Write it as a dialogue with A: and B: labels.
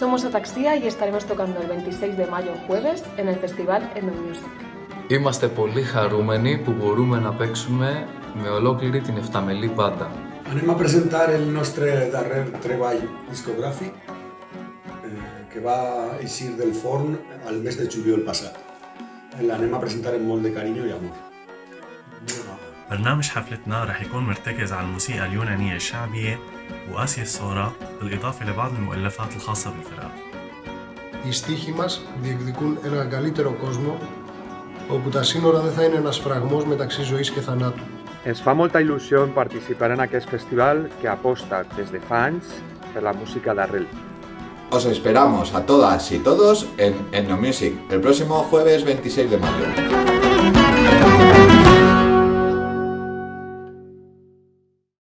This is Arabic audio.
A: Somos Ataxia y estaremos tocando el 26 de mayo jueves en el festival Endomusic.
B: Είμαστε πολύ χαρούμενοι που μπορούμε να παίξουμε με ολόκληρη την εφταμελή μπάντα.
C: Anem a presentar el nostre darrer treball discogràfic eh, que va eixir del forn al mes de juliol passat. L'anem a presentar amb molt de carinyo i amor.
D: برنامج حفلتنا رح يكون مرتكز على الموسيقى اليونانية الشعبية وآسيا الصورة بالإضافة لبعض المؤلفات الخاصة بالفرقة
E: Οι στίχοι μας διεκδικούν έναν καλύτερο κόσμο όπου τα σύνορα δεν θα είναι ένας φραγμός μεταξύ ζωής και θανάτου.
F: Ens fa molta il·lusió participar en aquest festival que aposta des de fa anys per la música d'arrel.
G: Os esperamos a todas y todos en Etnomusic el próximo jueves 26 de mayo.